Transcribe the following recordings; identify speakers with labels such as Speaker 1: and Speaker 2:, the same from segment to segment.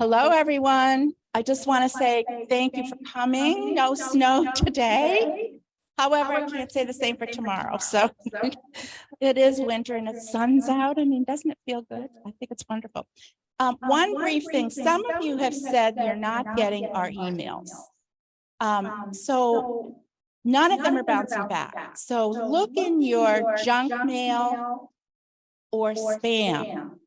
Speaker 1: Hello, everyone. I just want to say thank you for coming. No snow today. However, I can't say the same for tomorrow. So it is winter and the sun's out. I mean, doesn't it feel good? I think it's wonderful. Um, one brief thing, some of you have said you're not getting our emails. Um, so none of them are bouncing back. So look in your junk mail or spam.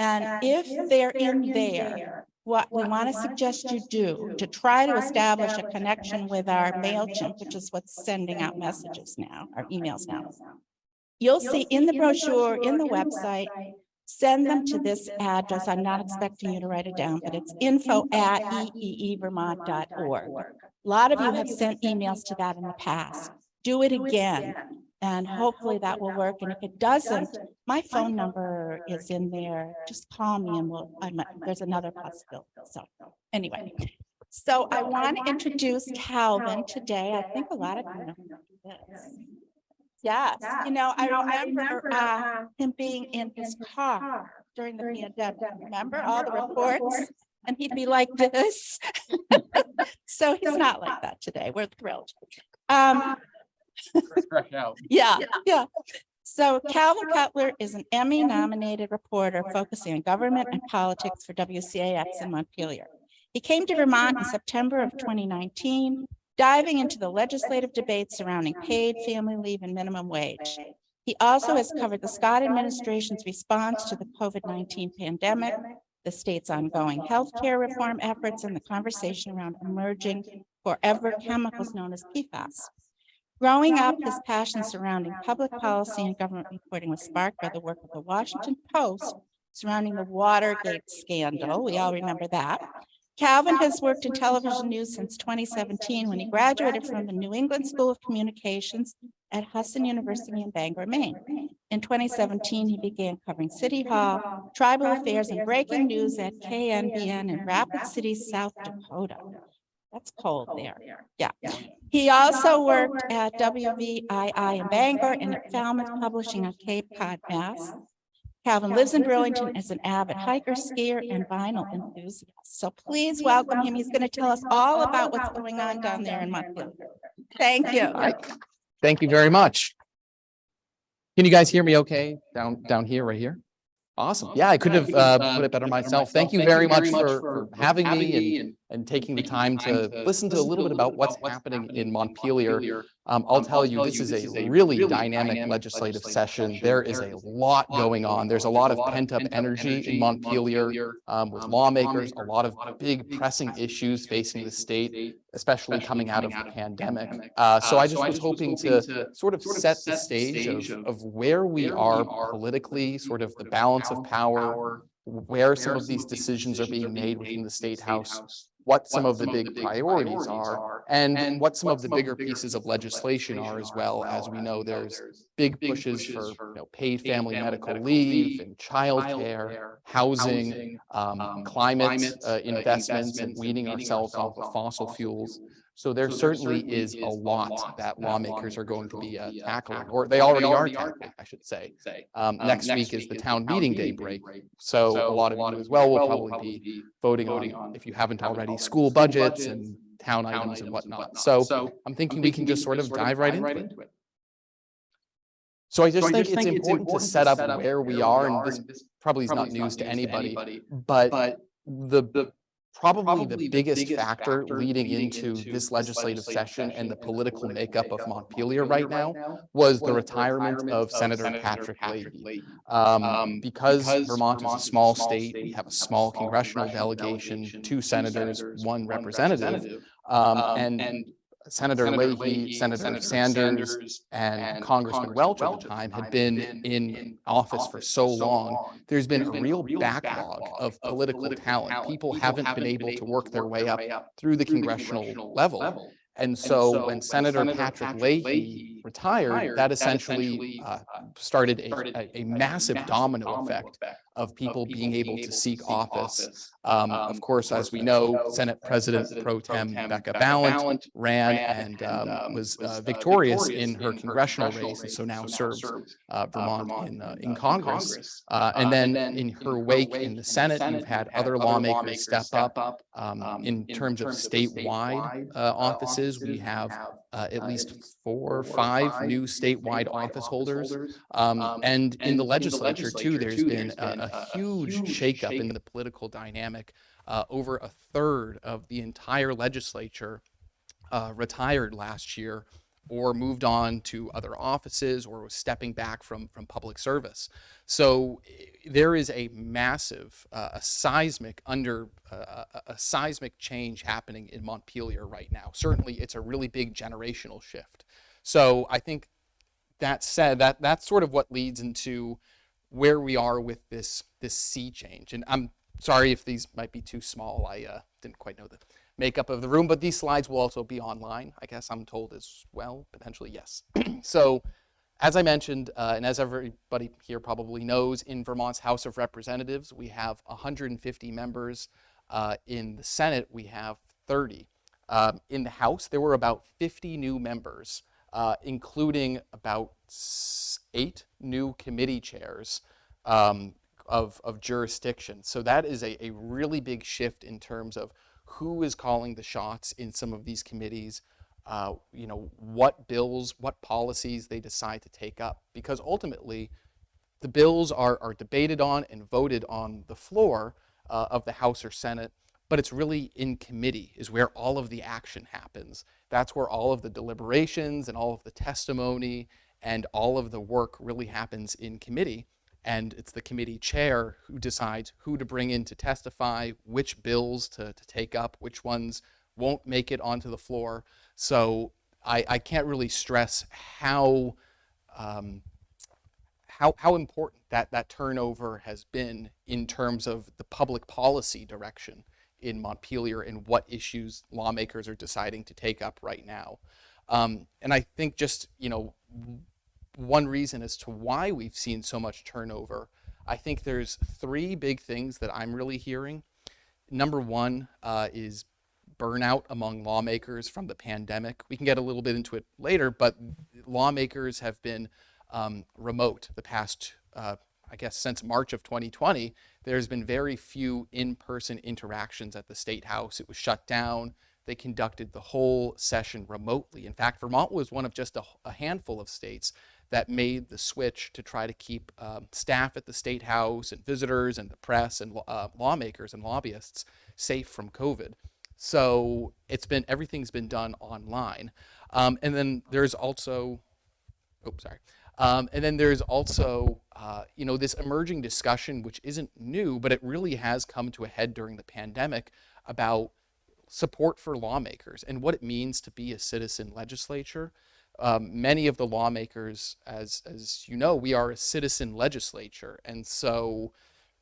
Speaker 1: And if they're in there, what we want to suggest you do to try to establish a connection with our MailChimp, which is what's sending out messages now, our emails now. You'll see in the brochure, in the website, send them to this address. I'm not expecting you to write it down, but it's info at eevermont.org. A lot of you have sent emails to that in the past. Do it again. And hopefully that will work. And if it doesn't, my phone number is in there. Just call me and we'll, I'm, there's another possibility. So anyway, so I want to introduce Calvin today. I think a lot of you know this. Yes, you know, I remember uh, him being in his car during the pandemic. Remember all the reports? And he'd be like this. So he's not like that today. We're thrilled. Um,
Speaker 2: Fresh out.
Speaker 1: yeah, yeah. So Calvin Cutler is an Emmy nominated reporter focusing on government and politics for WCAX in Montpelier. He came to Vermont in September of 2019, diving into the legislative debates surrounding paid family leave and minimum wage. He also has covered the Scott administration's response to the COVID-19 pandemic, the state's ongoing healthcare reform efforts, and the conversation around emerging forever chemicals known as PFAS. Growing up, his passion surrounding public policy and government reporting was sparked by the work of the Washington Post surrounding the Watergate scandal. We all remember that. Calvin has worked in television news since 2017 when he graduated from the New England School of Communications at Husson University in Bangor, Maine. In 2017, he began covering City Hall, tribal affairs, and breaking news at KNBN in Rapid City, South Dakota. That's cold there. Yeah. He also worked at WVII in Bangor and at Falmouth Publishing on Cape Cod, Mass. Calvin lives in Burlington as an avid hiker, skier, and vinyl enthusiast. So please welcome him. He's going to tell us all about what's going on down there in Montpelier. Thank you.
Speaker 2: Thank you very much. Can you guys hear me okay down, down here, right here? Awesome. Yeah, I couldn't have uh, put it better myself. Thank you very much for, for having me and, and taking the time to listen to a little bit about what's happening in Montpelier. Um, I'll tell you, this is a really dynamic legislative session. There is a lot going on. There's a lot of pent up energy in Montpelier um, with lawmakers, a lot of big pressing issues facing the state, especially coming out of the pandemic. Uh, so I just was hoping to sort of set the stage of, of where we are politically, sort of the balance of power, where some of these decisions are being made within the state house, what some of the big priorities are, and what some of the bigger pieces of legislation are as well. As we know, there's big pushes for you know, paid family medical leave and childcare, housing, um, climate uh, investments and weaning ourselves off of fossil fuels. So there certainly is a lot that lawmakers are going to be uh, tackling, or they already are tackling, I should say. Um, next week is the town meeting day break. So a lot of you as well will probably be voting on, if you haven't already, school budgets and town items and whatnot. So I'm thinking we can just sort of dive right into it. So I just think it's important to set up where we are, and this probably is not news to anybody, but the probably the biggest factor leading into this legislative session and the political makeup of Montpelier right now was the retirement of Senator Patrick Leahy. Um, because Vermont is a small state, we have a small congressional delegation, two senators, one representative. Um, and Senator Leahy, Senator Sanders, and Congressman Welch at the time had been in office for so long, there's been a real backlog of political talent. People haven't been able to work their way up through the congressional level. And so when Senator Patrick Leahy retired, that essentially uh, started a, a, a massive domino effect of people being able to seek office. Um, of course, as we know, Senate President Pro Tem Becca Balint ran and um, was uh, victorious in her congressional race, and so now serves uh, Vermont in, uh, in Congress. Uh, and then in her wake in the Senate, you've had other lawmakers step up. Um, in terms of statewide uh, offices, we have uh, at least four or five new statewide office holders. Um, and in the legislature too, there's been a, a huge shakeup in the political dynamic. Uh, over a third of the entire legislature uh, retired last year or moved on to other offices or was stepping back from, from public service. So eh, there is a massive, uh, a seismic under, uh, a, seismic change happening in Montpelier right now. Certainly it's a really big generational shift. So I think that said, that that's sort of what leads into where we are with this this sea change. And I'm sorry if these might be too small. I uh, didn't quite know the makeup of the room, but these slides will also be online, I guess I'm told as well, potentially, yes. so as I mentioned, uh, and as everybody here probably knows, in Vermont's House of Representatives, we have 150 members. Uh, in the Senate, we have 30. Um, in the House, there were about 50 new members, uh, including about eight new committee chairs um, of, of jurisdiction. So that is a, a really big shift in terms of who is calling the shots in some of these committees, uh, you know, what bills, what policies they decide to take up. Because ultimately, the bills are, are debated on and voted on the floor uh, of the House or Senate, but it's really in committee is where all of the action happens. That's where all of the deliberations and all of the testimony and all of the work really happens in committee and it's the committee chair who decides who to bring in to testify, which bills to, to take up, which ones won't make it onto the floor. So I, I can't really stress how, um, how, how important that, that turnover has been in terms of the public policy direction in Montpelier and what issues lawmakers are deciding to take up right now. Um, and I think just, you know, one reason as to why we've seen so much turnover. I think there's three big things that I'm really hearing. Number one uh, is burnout among lawmakers from the pandemic. We can get a little bit into it later, but lawmakers have been um, remote the past, uh, I guess, since March of 2020. There's been very few in-person interactions at the State House. It was shut down. They conducted the whole session remotely. In fact, Vermont was one of just a, a handful of states that made the switch to try to keep um, staff at the State House and visitors and the press and uh, lawmakers and lobbyists safe from COVID. So it's been, everything's been done online. Um, and then there's also, oh, sorry. Um, and then there's also, uh, you know, this emerging discussion, which isn't new, but it really has come to a head during the pandemic about support for lawmakers and what it means to be a citizen legislature um, many of the lawmakers, as, as you know, we are a citizen legislature. And so,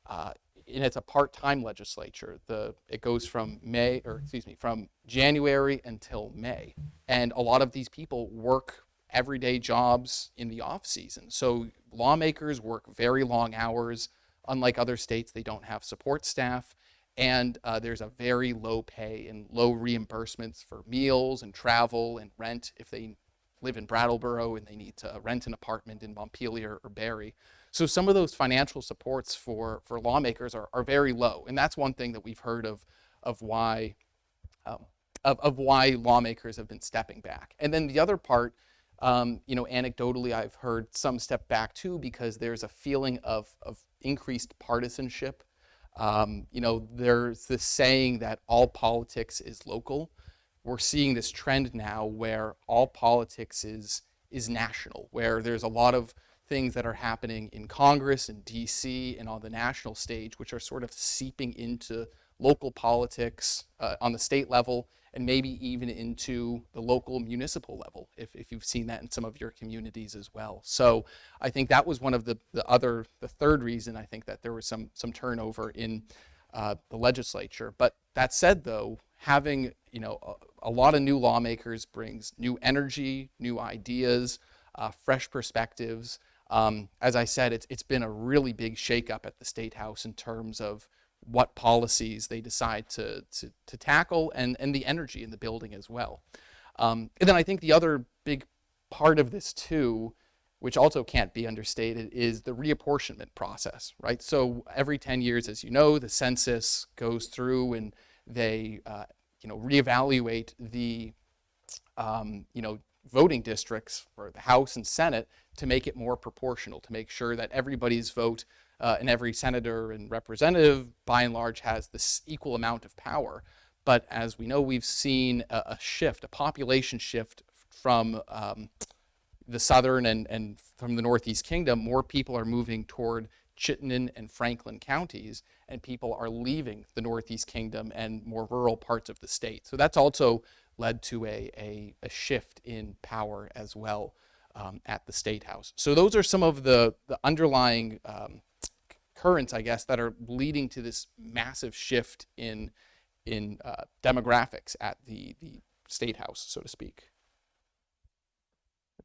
Speaker 2: uh, and it's a part-time legislature. The, it goes from May, or excuse me, from January until May. And a lot of these people work everyday jobs in the off season. So lawmakers work very long hours. Unlike other states, they don't have support staff. And uh, there's a very low pay and low reimbursements for meals and travel and rent if they live in Brattleboro and they need to rent an apartment in Montpelier or Barre. So some of those financial supports for, for lawmakers are, are very low. And that's one thing that we've heard of, of why um, of, of why lawmakers have been stepping back. And then the other part, um, you know, anecdotally, I've heard some step back too because there's a feeling of, of increased partisanship. Um, you know, there's this saying that all politics is local we're seeing this trend now where all politics is, is national, where there's a lot of things that are happening in Congress and DC and on the national stage, which are sort of seeping into local politics uh, on the state level and maybe even into the local municipal level, if, if you've seen that in some of your communities as well. So I think that was one of the, the other, the third reason I think that there was some, some turnover in uh, the legislature. But that said, though, having you know a, a lot of new lawmakers brings new energy, new ideas, uh, fresh perspectives. Um, as I said, it's, it's been a really big shakeup at the State House in terms of what policies they decide to, to, to tackle and, and the energy in the building as well. Um, and then I think the other big part of this too, which also can't be understated, is the reapportionment process, right? So every 10 years, as you know, the census goes through and they, uh, you know, reevaluate the, um, you know, voting districts for the House and Senate to make it more proportional, to make sure that everybody's vote uh, and every senator and representative, by and large, has this equal amount of power. But as we know, we've seen a, a shift, a population shift from um, the southern and, and from the Northeast Kingdom. More people are moving toward Chittenden and Franklin counties, and people are leaving the Northeast Kingdom and more rural parts of the state. So that's also led to a, a, a shift in power as well um, at the State House. So those are some of the, the underlying um, currents, I guess, that are leading to this massive shift in, in uh, demographics at the, the State House, so to speak.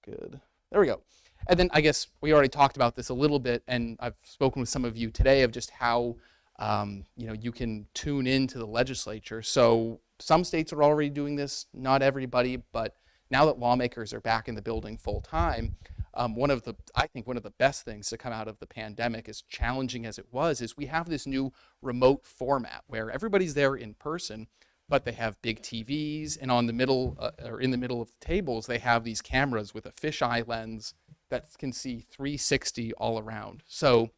Speaker 2: Good. There we go. And then I guess we already talked about this a little bit, and I've spoken with some of you today of just how um, you know you can tune into the legislature. So some states are already doing this, not everybody, but now that lawmakers are back in the building full time, um, one of the I think one of the best things to come out of the pandemic, as challenging as it was, is we have this new remote format where everybody's there in person, but they have big TVs, and on the middle uh, or in the middle of the tables, they have these cameras with a fisheye lens that can see 360 all around. So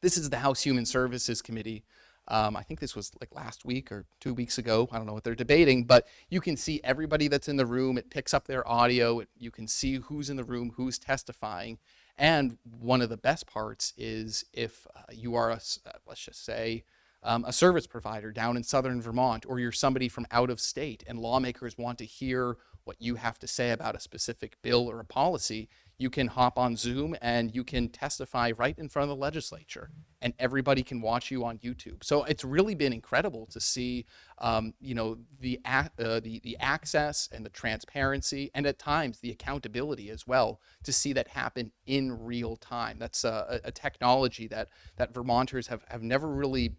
Speaker 2: this is the House Human Services Committee. Um, I think this was like last week or two weeks ago. I don't know what they're debating, but you can see everybody that's in the room. It picks up their audio. It, you can see who's in the room, who's testifying. And one of the best parts is if uh, you are, a, uh, let's just say, um, a service provider down in southern Vermont, or you're somebody from out of state and lawmakers want to hear what you have to say about a specific bill or a policy, you can hop on Zoom and you can testify right in front of the legislature and everybody can watch you on YouTube. So it's really been incredible to see, um, you know, the, uh, the, the access and the transparency and at times the accountability as well to see that happen in real time. That's a, a technology that, that Vermonters have, have never really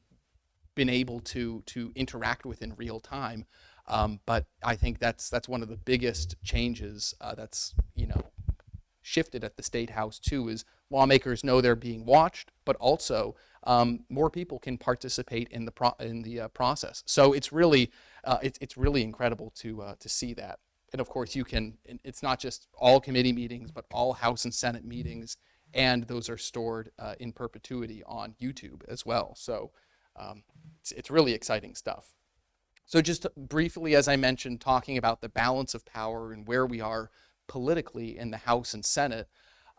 Speaker 2: been able to to interact with in real time. Um, but I think that's that's one of the biggest changes uh, that's you know shifted at the state house too is lawmakers know they're being watched, but also um, more people can participate in the pro in the uh, process. So it's really uh, it's it's really incredible to uh, to see that. And of course, you can. It's not just all committee meetings, but all House and Senate meetings, and those are stored uh, in perpetuity on YouTube as well. So um, it's, it's really exciting stuff. So just briefly, as I mentioned, talking about the balance of power and where we are politically in the House and Senate,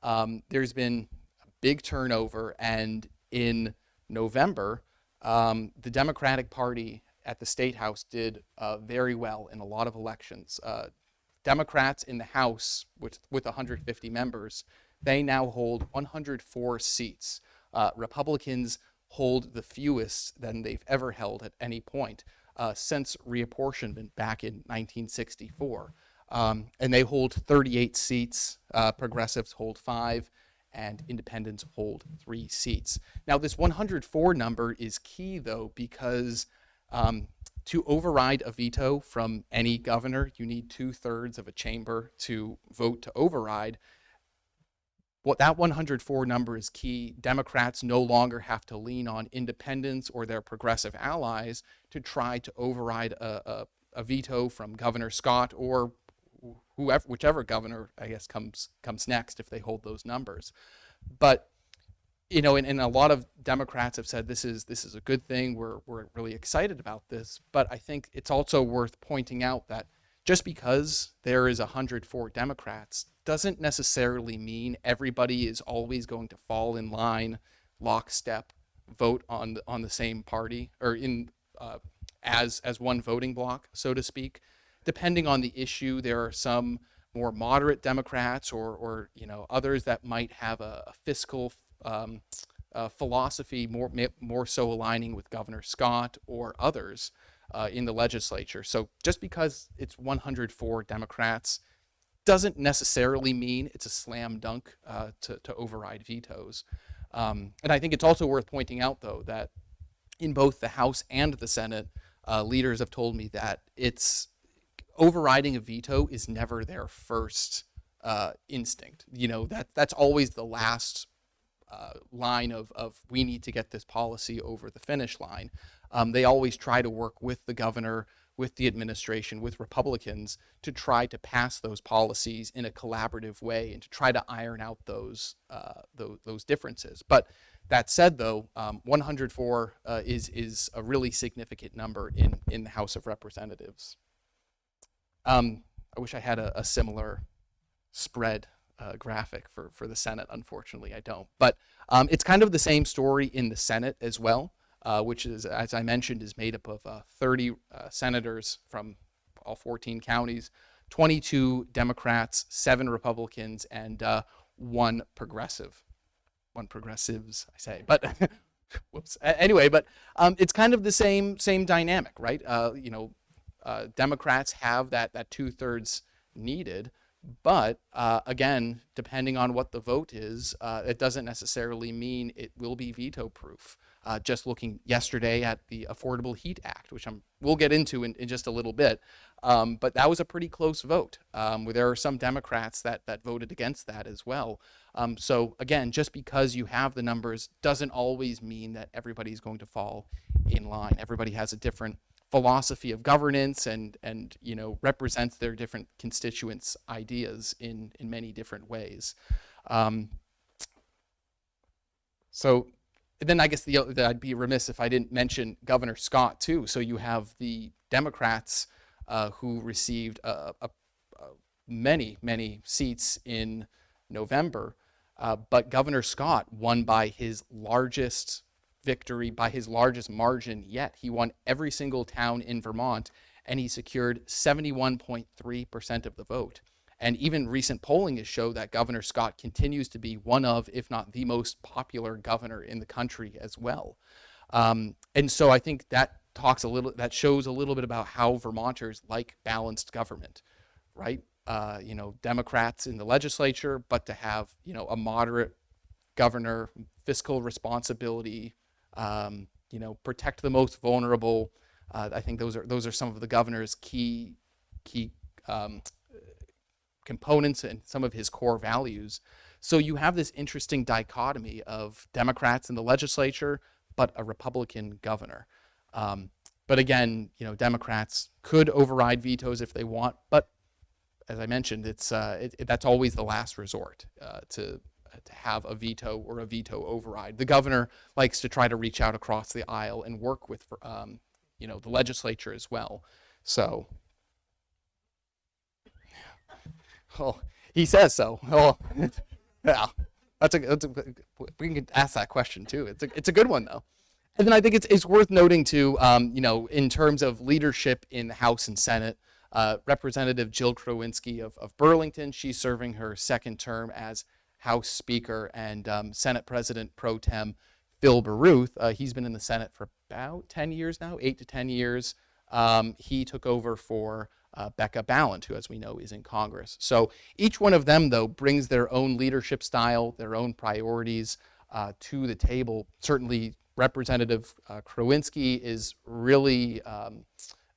Speaker 2: um, there's been a big turnover and in November, um, the Democratic Party at the State House did uh, very well in a lot of elections. Uh, Democrats in the House with, with 150 members, they now hold 104 seats. Uh, Republicans hold the fewest than they've ever held at any point uh, since reapportionment back in 1964. Um, and they hold 38 seats, uh, progressives hold five, and independents hold three seats. Now, this 104 number is key, though, because um, to override a veto from any governor, you need two thirds of a chamber to vote to override what that 104 number is key. Democrats no longer have to lean on independents or their progressive allies to try to override a, a, a veto from Governor Scott or whoever, whichever governor, I guess, comes comes next if they hold those numbers. But you know, and, and a lot of Democrats have said this is this is a good thing. We're we're really excited about this. But I think it's also worth pointing out that just because there is 104 Democrats doesn't necessarily mean everybody is always going to fall in line, lockstep, vote on the, on the same party or in uh, as as one voting block, so to speak. Depending on the issue, there are some more moderate Democrats or or you know others that might have a, a fiscal um, philosophy more more so aligning with Governor Scott or others uh, in the legislature. So just because it's 104 Democrats doesn't necessarily mean it's a slam dunk uh, to, to override vetoes. Um, and I think it's also worth pointing out, though, that in both the House and the Senate, uh, leaders have told me that it's overriding a veto is never their first uh, instinct. You know that that's always the last uh, line of of we need to get this policy over the finish line. Um, they always try to work with the governor, with the administration, with Republicans to try to pass those policies in a collaborative way and to try to iron out those uh, those, those differences. But that said, though, um, 104 uh, is is a really significant number in in the House of Representatives. Um, I wish I had a, a similar spread uh, graphic for for the Senate. Unfortunately, I don't. But um, it's kind of the same story in the Senate as well, uh, which is, as I mentioned, is made up of uh, 30 uh, senators from all 14 counties, 22 Democrats, seven Republicans, and uh, one progressive one progressives, I say, but whoops. Anyway, but um, it's kind of the same same dynamic, right? Uh, you know, uh, Democrats have that that two thirds needed, but uh, again, depending on what the vote is, uh, it doesn't necessarily mean it will be veto proof. Uh, just looking yesterday at the Affordable Heat Act, which I'm we'll get into in, in just a little bit, um, but that was a pretty close vote. Um, where there are some Democrats that that voted against that as well. Um, so again, just because you have the numbers doesn't always mean that everybody's going to fall in line. Everybody has a different philosophy of governance and and you know represents their different constituents' ideas in in many different ways. Um, so then I guess the, the I'd be remiss if I didn't mention Governor Scott too. So you have the Democrats uh, who received uh, a, a many many seats in November, uh, but Governor Scott won by his largest victory, by his largest margin yet. He won every single town in Vermont, and he secured 71.3% of the vote. And even recent polling has shown that Governor Scott continues to be one of, if not the most popular governor in the country as well. Um, and so I think that talks a little, that shows a little bit about how Vermonters like balanced government, right? Uh, you know, Democrats in the legislature, but to have, you know, a moderate governor, fiscal responsibility, um, you know, protect the most vulnerable. Uh, I think those are those are some of the governor's key key um, components and some of his core values. So you have this interesting dichotomy of Democrats in the legislature, but a Republican governor. Um, but again, you know, Democrats could override vetoes if they want, but as I mentioned, it's uh, it, it- that's always the last resort uh, to to have a veto or a veto override. The governor likes to try to reach out across the aisle and work with um, you know the legislature as well. So, oh, he says so. Oh, yeah, that's a, that's a we can ask that question too. It's a it's a good one though. And then I think it's it's worth noting too, um, you know, in terms of leadership in the House and Senate. Uh, Representative Jill Krowinski of, of Burlington, she's serving her second term as House Speaker, and um, Senate President Pro Tem Phil Baruth. Uh, he's been in the Senate for about 10 years now, eight to 10 years. Um, he took over for uh, Becca Balint, who, as we know, is in Congress. So each one of them, though, brings their own leadership style, their own priorities uh, to the table. Certainly, Representative uh, Krowinski is really um,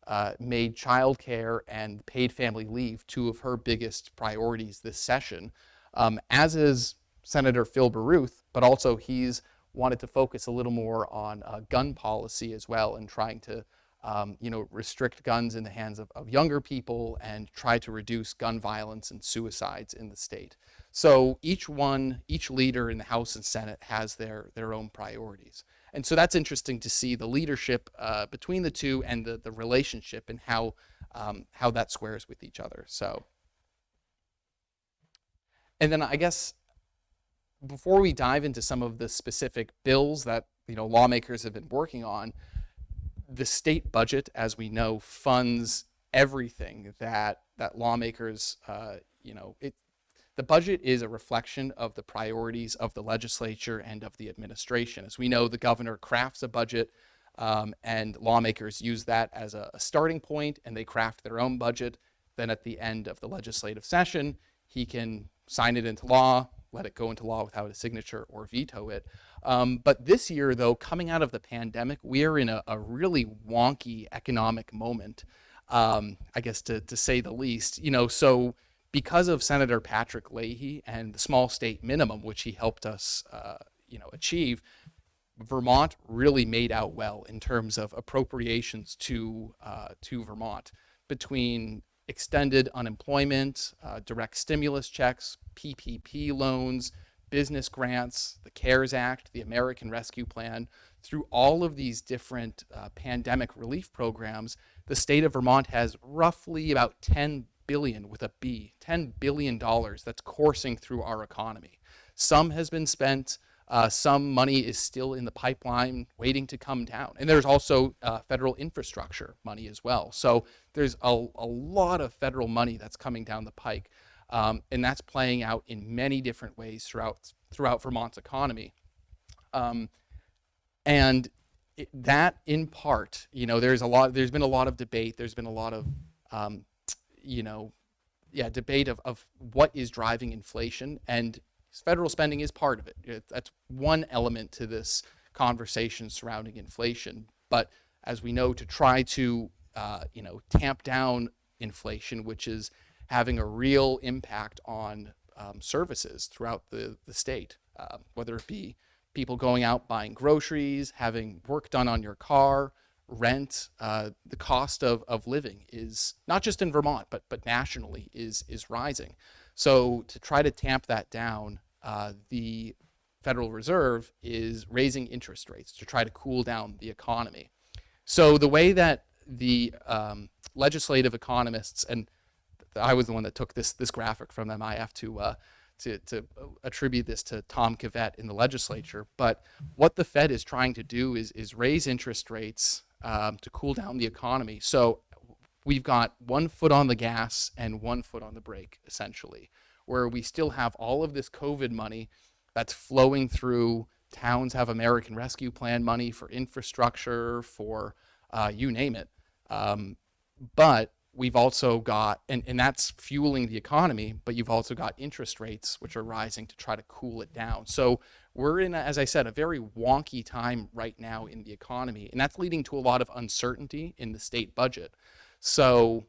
Speaker 2: uh, made childcare and paid family leave two of her biggest priorities this session, um, as is Senator Phil Baruth, but also he's wanted to focus a little more on uh, gun policy as well and trying to um, you know, restrict guns in the hands of, of younger people and try to reduce gun violence and suicides in the state. So each one, each leader in the House and Senate has their, their own priorities. And so that's interesting to see the leadership uh, between the two and the, the relationship and how, um, how that squares with each other. So, and then I guess before we dive into some of the specific bills that you know lawmakers have been working on, the state budget, as we know, funds everything that that lawmakers, uh, you know, it. The budget is a reflection of the priorities of the legislature and of the administration. As we know, the governor crafts a budget, um, and lawmakers use that as a, a starting point, and they craft their own budget. then at the end of the legislative session, he can sign it into law, let it go into law without a signature, or veto it. Um, but this year, though, coming out of the pandemic, we are in a, a really wonky economic moment, um, I guess to, to say the least. You know, so because of Senator Patrick Leahy and the small state minimum, which he helped us, uh, you know, achieve, Vermont really made out well in terms of appropriations to uh, to Vermont between extended unemployment, uh, direct stimulus checks, PPP loans, business grants, the CARES Act, the American Rescue Plan. Through all of these different uh, pandemic relief programs, the state of Vermont has roughly about 10 billion with a B, 10 billion dollars that's coursing through our economy. Some has been spent, uh, some money is still in the pipeline waiting to come down. And there's also uh, federal infrastructure money as well. So there's a, a lot of federal money that's coming down the pike. Um, and that's playing out in many different ways throughout, throughout Vermont's economy. Um, and it, that in part, you know, there's a lot, there's been a lot of debate. There's been a lot of, um, you know, yeah, debate of, of what is driving inflation. And federal spending is part of it. That's one element to this conversation surrounding inflation. But as we know, to try to uh, you know tamp down inflation, which is having a real impact on um, services throughout the, the state, uh, whether it be people going out buying groceries, having work done on your car, rent, uh, the cost of, of living is not just in Vermont, but, but nationally is, is rising. So to try to tamp that down, uh, the Federal Reserve is raising interest rates to try to cool down the economy. So the way that the um, legislative economists, and I was the one that took this, this graphic from them, I have to, uh, to, to attribute this to Tom Kavet in the legislature, but what the Fed is trying to do is, is raise interest rates um, to cool down the economy. So we've got one foot on the gas and one foot on the brake, essentially, where we still have all of this COVID money that's flowing through. Towns have American Rescue Plan money for infrastructure, for uh, you name it. Um, but we've also got, and, and that's fueling the economy, but you've also got interest rates, which are rising to try to cool it down. So we're in, a, as I said, a very wonky time right now in the economy, and that's leading to a lot of uncertainty in the state budget. So,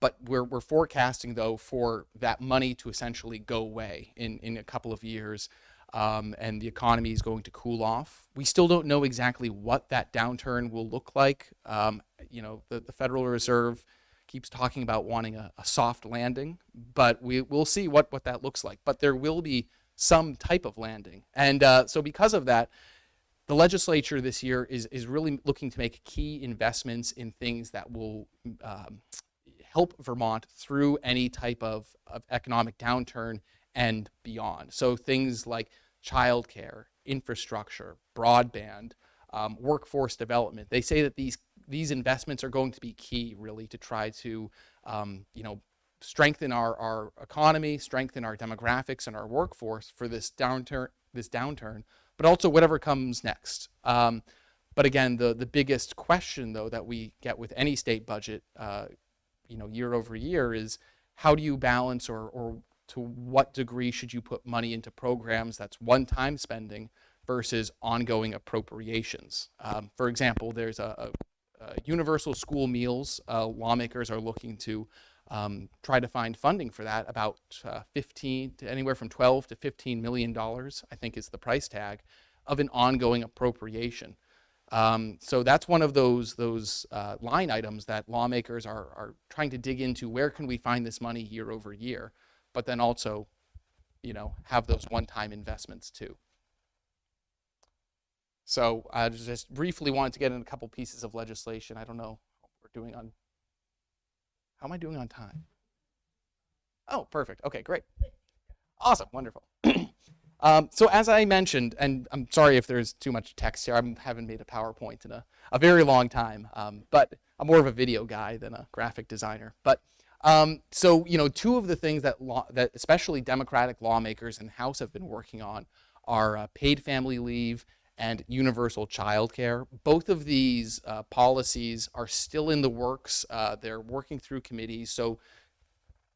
Speaker 2: but we're, we're forecasting though for that money to essentially go away in, in a couple of years. Um, and the economy is going to cool off. We still don't know exactly what that downturn will look like. Um, you know, the, the Federal Reserve keeps talking about wanting a, a soft landing, but we, we'll see what, what that looks like. But there will be some type of landing. And uh, so because of that, the legislature this year is, is really looking to make key investments in things that will um, help Vermont through any type of, of economic downturn and beyond. So things like childcare, infrastructure, broadband, um, workforce development. They say that these these investments are going to be key really to try to um, you know strengthen our, our economy, strengthen our demographics and our workforce for this downturn, this downturn, but also whatever comes next. Um, but again, the, the biggest question though that we get with any state budget, uh, you know, year over year is how do you balance or, or to what degree should you put money into programs that's one-time spending versus ongoing appropriations? Um, for example, there's a, a, a universal school meals. Uh, lawmakers are looking to um, try to find funding for that. About uh, 15 to anywhere from 12 to 15 million dollars, I think, is the price tag of an ongoing appropriation. Um, so that's one of those those uh, line items that lawmakers are are trying to dig into. Where can we find this money year over year? But then also, you know, have those one-time investments too. So I just briefly wanted to get in a couple pieces of legislation. I don't know what we're doing on how am I doing on time? Oh, perfect. Okay, great. Awesome, wonderful. um, so as I mentioned, and I'm sorry if there's too much text here, I haven't made a PowerPoint in a, a very long time, um, but I'm more of a video guy than a graphic designer. But um, so, you know, two of the things that, law, that especially Democratic lawmakers in House have been working on are uh, paid family leave and universal childcare. Both of these uh, policies are still in the works. Uh, they're working through committees. So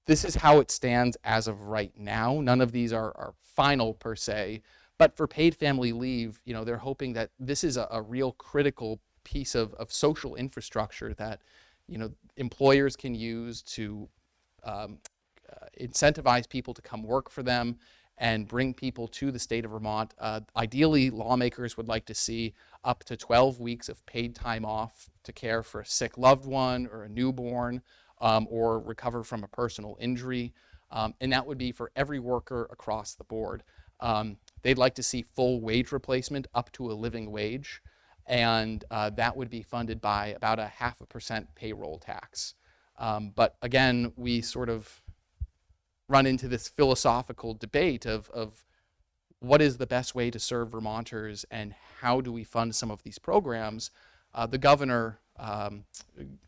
Speaker 2: this is how it stands as of right now. None of these are, are final per se. But for paid family leave, you know, they're hoping that this is a, a real critical piece of, of social infrastructure that, you know, employers can use to um, uh, incentivize people to come work for them and bring people to the state of Vermont. Uh, ideally, lawmakers would like to see up to 12 weeks of paid time off to care for a sick loved one or a newborn um, or recover from a personal injury. Um, and that would be for every worker across the board. Um, they'd like to see full wage replacement up to a living wage. And uh, that would be funded by about a half a percent payroll tax. Um, but again, we sort of run into this philosophical debate of, of what is the best way to serve Vermonters and how do we fund some of these programs. Uh, the governor, um,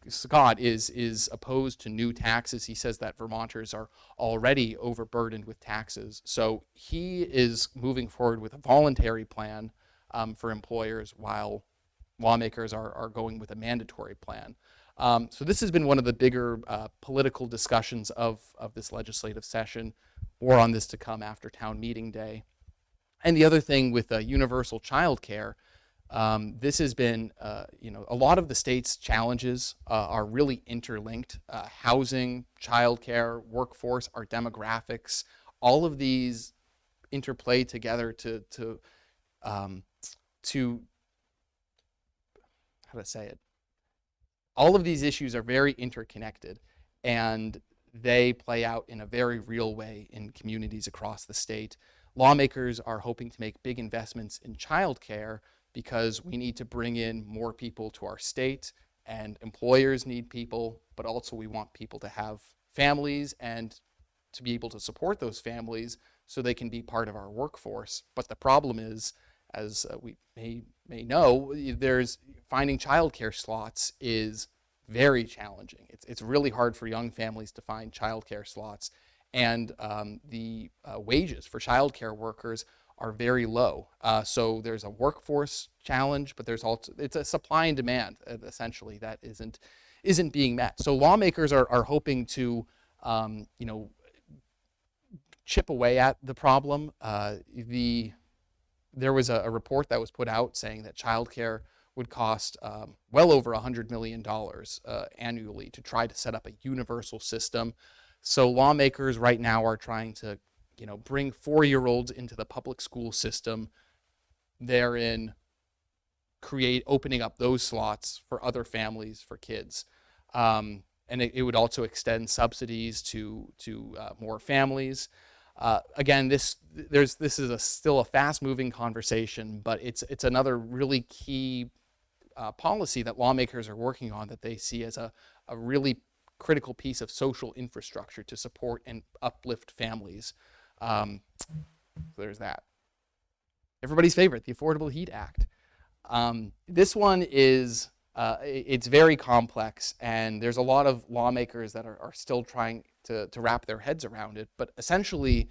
Speaker 2: Scott, is, is opposed to new taxes. He says that Vermonters are already overburdened with taxes. So he is moving forward with a voluntary plan um, for employers while lawmakers are, are going with a mandatory plan. Um, so this has been one of the bigger uh, political discussions of, of this legislative session. More on this to come after town meeting day. And the other thing with uh, universal child care, um, this has been, uh, you know, a lot of the state's challenges uh, are really interlinked. Uh, housing, childcare, workforce, our demographics, all of these interplay together to, to, um, to, how to say it? All of these issues are very interconnected and they play out in a very real way in communities across the state. Lawmakers are hoping to make big investments in childcare because we need to bring in more people to our state and employers need people, but also we want people to have families and to be able to support those families so they can be part of our workforce. But the problem is, as uh, we may, may know, there's finding childcare slots is very challenging. It's, it's really hard for young families to find childcare slots. And um, the uh, wages for childcare workers are very low. Uh, so there's a workforce challenge, but there's also, it's a supply and demand uh, essentially that isn't, isn't being met. So lawmakers are, are hoping to, um, you know, chip away at the problem. Uh, the, there was a, a report that was put out saying that childcare would cost um, well over $100 million uh, annually to try to set up a universal system. So lawmakers right now are trying to, you know, bring four-year-olds into the public school system, therein create, opening up those slots for other families, for kids. Um, and it, it, would also extend subsidies to, to uh, more families. Uh, again, this there's this is a still a fast-moving conversation, but it's it's another really key uh, policy that lawmakers are working on that they see as a, a really critical piece of social infrastructure to support and uplift families. Um, there's that. Everybody's favorite, the Affordable Heat Act. Um, this one is, uh, it's very complex and there's a lot of lawmakers that are, are still trying to, to wrap their heads around it. But essentially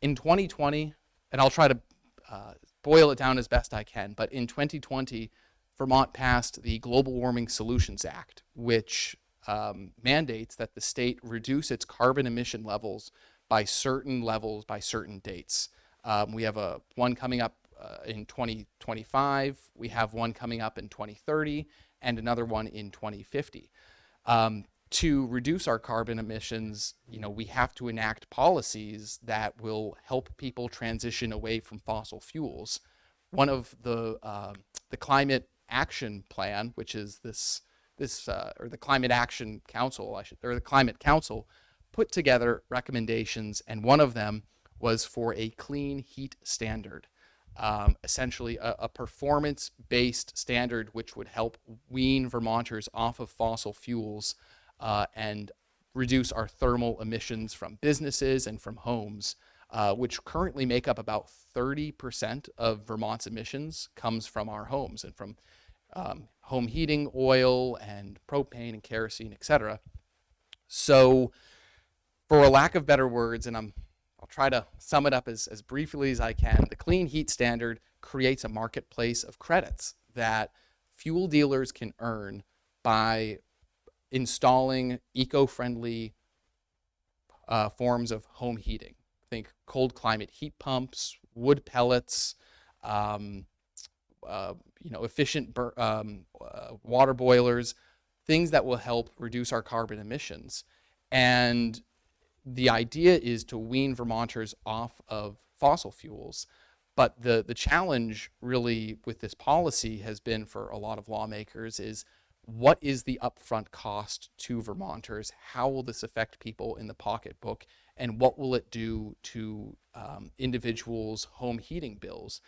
Speaker 2: in 2020, and I'll try to uh, boil it down as best I can, but in 2020, Vermont passed the Global Warming Solutions Act, which um, mandates that the state reduce its carbon emission levels by certain levels by certain dates. Um, we have a one coming up uh, in 2025, we have one coming up in 2030, and another one in 2050. Um, to reduce our carbon emissions, you know, we have to enact policies that will help people transition away from fossil fuels. One of the, uh, the climate action plan, which is this, this uh, or the Climate Action Council, I should, or the Climate Council, put together recommendations, and one of them was for a clean heat standard. Um, essentially a, a performance-based standard which would help wean Vermonters off of fossil fuels uh, and reduce our thermal emissions from businesses and from homes, uh, which currently make up about 30% of Vermont's emissions comes from our homes and from um, home heating oil and propane and kerosene, etc. So for a lack of better words, and I'm I'll try to sum it up as, as briefly as I can. The clean heat standard creates a marketplace of credits that fuel dealers can earn by installing eco-friendly uh, forms of home heating. Think cold climate heat pumps, wood pellets, um, uh, you know, efficient um, uh, water boilers, things that will help reduce our carbon emissions. And the idea is to wean Vermonters off of fossil fuels. But the, the challenge really with this policy has been for a lot of lawmakers is what is the upfront cost to Vermonters? How will this affect people in the pocketbook? And what will it do to um, individuals' home heating bills?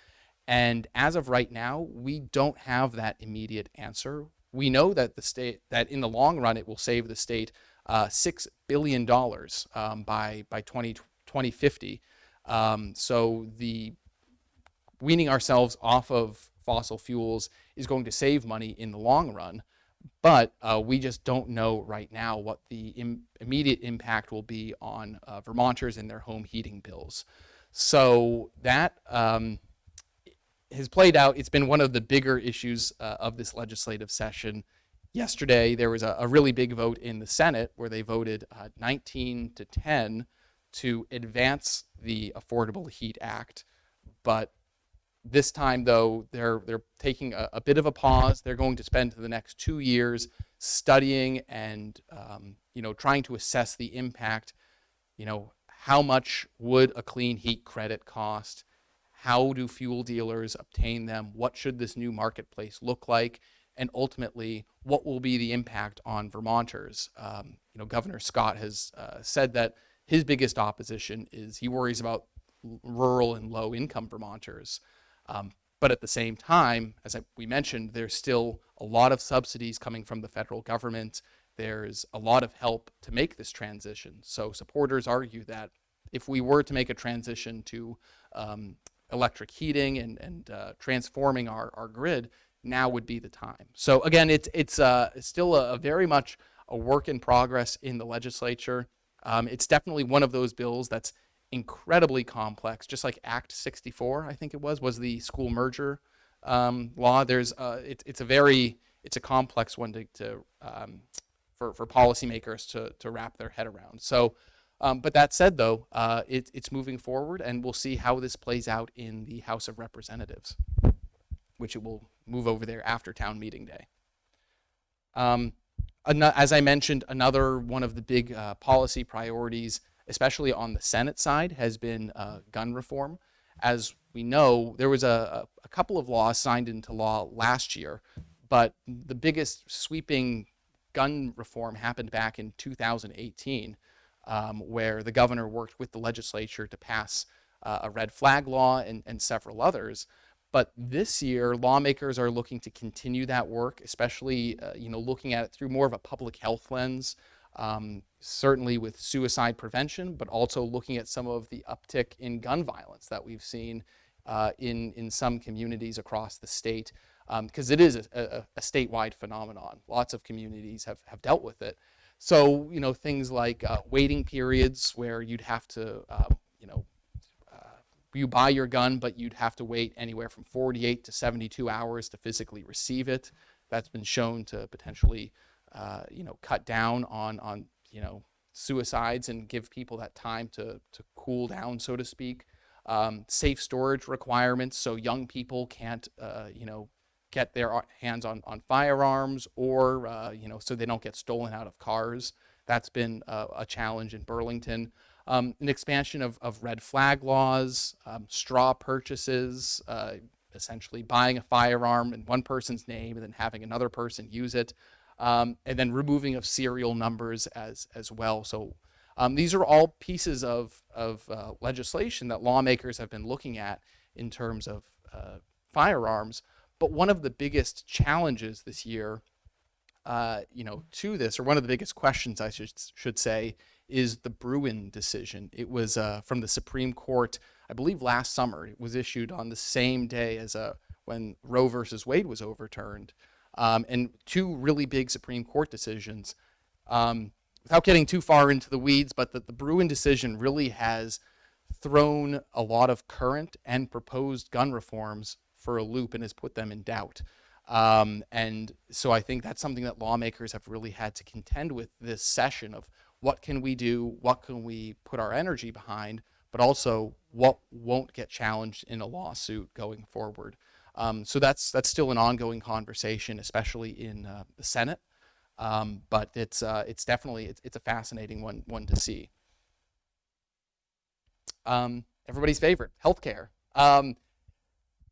Speaker 2: And as of right now, we don't have that immediate answer. We know that the state that in the long run it will save the state uh, six billion dollars um, by by 20, 2050. Um, so the weaning ourselves off of fossil fuels is going to save money in the long run, but uh, we just don't know right now what the Im- immediate impact will be on uh, Vermonters and their home heating bills. So that um, has played out. It's been one of the bigger issues uh, of this legislative session. Yesterday, there was a, a, really big vote in the Senate where they voted uh, 19 to 10 to advance the Affordable Heat Act. But this time, though, they're they're taking a, a bit of a pause. They're going to spend the next two years studying and um, you know trying to assess the impact. You know, how much would a clean heat credit cost? How do fuel dealers obtain them? What should this new marketplace look like? And ultimately, what will be the impact on Vermonters? Um, you know, Governor Scott has uh, said that his biggest opposition is he worries about rural and low income Vermonters. Um, but at the same time, as I, we mentioned, there's still a lot of subsidies coming from the federal government. There's a lot of help to make this transition. So supporters argue that if we were to make a transition to um, electric heating and, and uh, transforming our, our grid, now would be the time. So again, it's, it's uh, still a, a, very much a work in progress in the legislature. Um, it's definitely one of those bills that's incredibly complex, just like Act 64, I think it was, was the school merger um, law. There's, uh, it, it's a very, it's a complex one to, to um, for, for policymakers to, to wrap their head around. So um, but that said, though, uh, it, it's moving forward, and we'll see how this plays out in the House of Representatives, which it will move over there after town meeting day. Um, as I mentioned, another one of the big uh, policy priorities, especially on the Senate side, has been uh, gun reform. As we know, there was a, a couple of laws signed into law last year, but the biggest sweeping gun reform happened back in 2018 um, where the governor worked with the legislature to pass uh, a red flag law and, and several others. But this year, lawmakers are looking to continue that work, especially uh, you know looking at it through more of a public health lens, um, certainly with suicide prevention, but also looking at some of the uptick in gun violence that we've seen uh, in in some communities across the state, because um, it is a, a, a statewide phenomenon. Lots of communities have have dealt with it. So, you know, things like uh, waiting periods where you'd have to, uh, you know, you buy your gun, but you'd have to wait anywhere from 48 to 72 hours to physically receive it. That's been shown to potentially, uh, you know, cut down on, on, you know, suicides and give people that time to, to cool down, so to speak. Um, safe storage requirements so young people can't, uh, you know, get their hands on, on firearms or, uh, you know, so they don't get stolen out of cars. That's been uh, a challenge in Burlington. Um, an expansion of, of red flag laws, um, straw purchases, uh, essentially buying a firearm in one person's name and then having another person use it, um, and then removing of serial numbers as, as well. So um, these are all pieces of, of uh, legislation that lawmakers have been looking at in terms of uh, firearms. But one of the biggest challenges this year, uh, you know, to this, or one of the biggest questions I should should say, is the Bruen decision. It was uh, from the Supreme Court, I believe, last summer. It was issued on the same day as uh, when Roe versus Wade was overturned, um, and two really big Supreme Court decisions. Um, without getting too far into the weeds, but the, the Bruen decision really has thrown a lot of current and proposed gun reforms for a loop and has put them in doubt. Um, and so I think that's something that lawmakers have really had to contend with this session of what can we do, what can we put our energy behind, but also what won't get challenged in a lawsuit going forward. Um, so that's that's still an ongoing conversation, especially in uh, the Senate. Um, but it's uh, it's definitely it's, it's a fascinating one one to see. Um, everybody's favorite, healthcare. Um,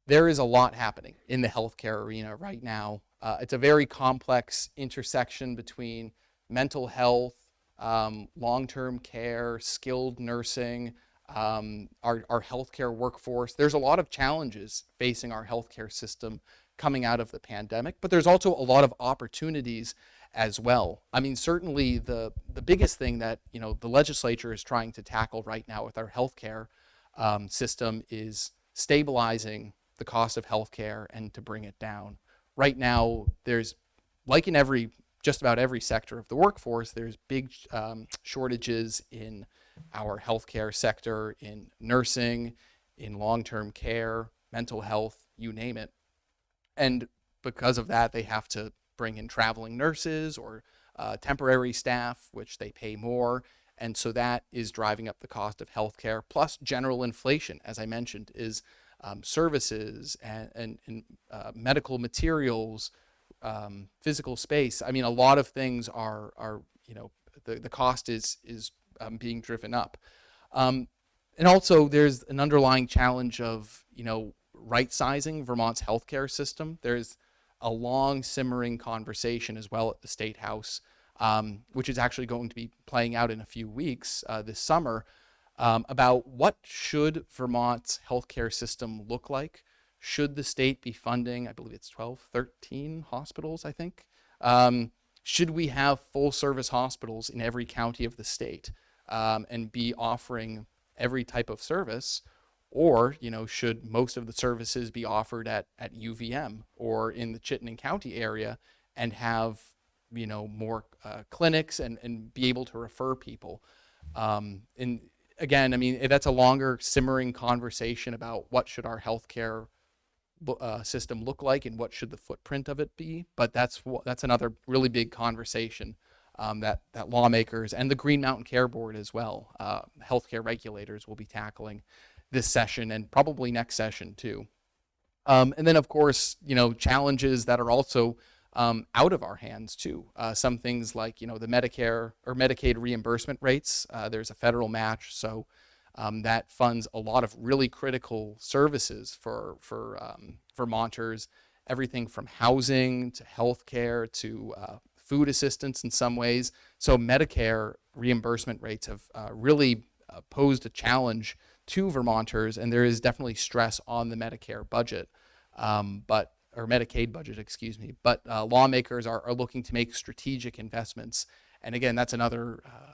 Speaker 2: there is a lot happening in the healthcare arena right now. Uh, it's a very complex intersection between mental health, um, long-term care, skilled nursing, um, our, our healthcare workforce. There's a lot of challenges facing our healthcare system coming out of the pandemic, but there's also a lot of opportunities as well. I mean, certainly the, the biggest thing that, you know, the legislature is trying to tackle right now with our healthcare um, system is stabilizing the cost of healthcare and to bring it down. Right now, there's, like in every, just about every sector of the workforce, there's big um, shortages in our healthcare sector, in nursing, in long-term care, mental health, you name it. And because of that, they have to bring in traveling nurses or uh, temporary staff, which they pay more. And so that is driving up the cost of healthcare. Plus, general inflation, as I mentioned, is um, services and, and, and uh, medical materials, um, physical space. I mean, a lot of things are, are you know, the, the cost is, is um, being driven up. Um, and also, there's an underlying challenge of, you know, right sizing Vermont's healthcare system. There's a long simmering conversation as well at the State House, um, which is actually going to be playing out in a few weeks uh, this summer, um, about what should Vermont's healthcare system look like? Should the state be funding, I believe it's 12, 13 hospitals, I think? Um, should we have full service hospitals in every county of the state um, and be offering every type of service? Or, you know, should most of the services be offered at, at UVM or in the Chittenden County area and have, you know, more uh, clinics and, and be able to refer people? Um, and again, I mean, that's a longer simmering conversation about what should our healthcare uh, system look like and what should the footprint of it be. But that's that's another really big conversation um, that that lawmakers and the Green Mountain Care Board as well, uh, healthcare regulators will be tackling this session and probably next session too. Um, and then of course, you know, challenges that are also um, out of our hands too. Uh, some things like, you know, the Medicare or Medicaid reimbursement rates, uh, there's a federal match. So um, that funds a lot of really critical services for, for um, Vermonters, everything from housing to healthcare to uh, food assistance in some ways. So Medicare reimbursement rates have uh, really uh, posed a challenge to Vermonters, and there is definitely stress on the Medicare budget, um, but or Medicaid budget, excuse me. But uh, lawmakers are, are looking to make strategic investments, and again, that's another uh,